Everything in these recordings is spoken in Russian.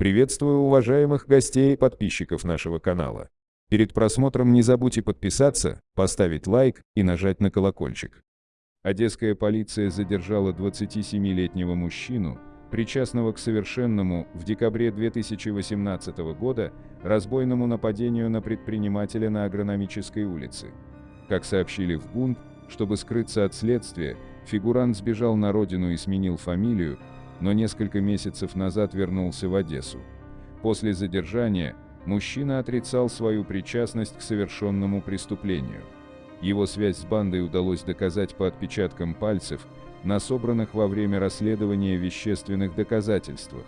Приветствую уважаемых гостей и подписчиков нашего канала. Перед просмотром не забудьте подписаться, поставить лайк и нажать на колокольчик. Одесская полиция задержала 27-летнего мужчину, причастного к совершенному в декабре 2018 года разбойному нападению на предпринимателя на Агрономической улице. Как сообщили в ГУН, чтобы скрыться от следствия, фигурант сбежал на родину и сменил фамилию, но несколько месяцев назад вернулся в Одессу. После задержания мужчина отрицал свою причастность к совершенному преступлению. Его связь с бандой удалось доказать по отпечаткам пальцев, на собранных во время расследования вещественных доказательствах.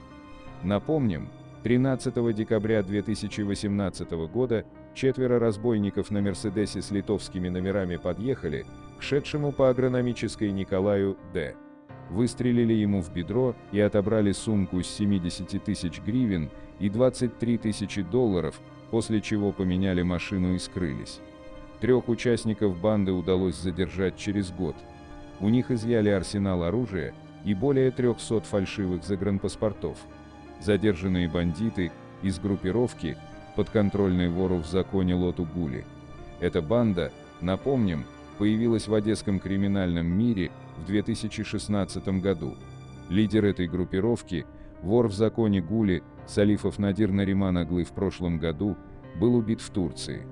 Напомним, 13 декабря 2018 года четверо разбойников на «Мерседесе» с литовскими номерами подъехали к шедшему по агрономической Николаю Д выстрелили ему в бедро и отобрали сумку с 70 тысяч гривен и 23 тысячи долларов, после чего поменяли машину и скрылись. Трех участников банды удалось задержать через год. У них изъяли арсенал оружия и более 300 фальшивых загранпаспортов. Задержанные бандиты из группировки подконтрольной вору в законе Лоту Гули. Эта банда, напомним, появилась в одесском криминальном мире в 2016 году. Лидер этой группировки, вор в законе Гули, Салифов Надир Нариман Аглы в прошлом году, был убит в Турции.